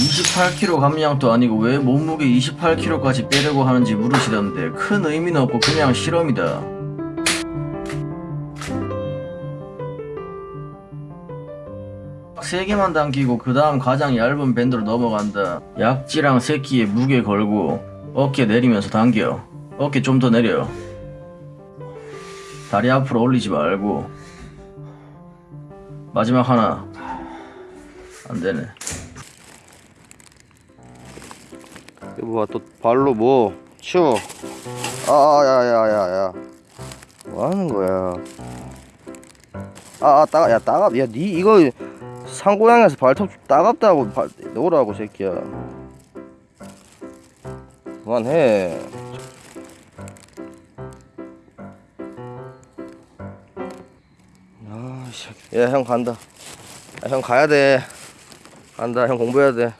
28kg 감량도 아니고 왜 몸무게 28kg까지 빼려고 하는지 물으시던데 큰 의미는 없고 그냥 실험이다. 세 개만 당기고 그 다음 가장 얇은 밴드로 넘어간다. 약지랑 새끼에 무게 걸고 어깨 내리면서 당겨. 어깨 좀 더 내려. 다리 앞으로 올리지 말고. 마지막 하나. 안 되네. 여보 또 발로 뭐 치워. 아야야야야. 뭐 하는 거야? 아 아 따가 야 따갑 야니 이거 산고양이에서 발톱 따갑다고 발, 놓으라고 새끼야. 그만해. 아씨 야형 간다. 야, 형 가야 돼. 간다. 형 공부해야 돼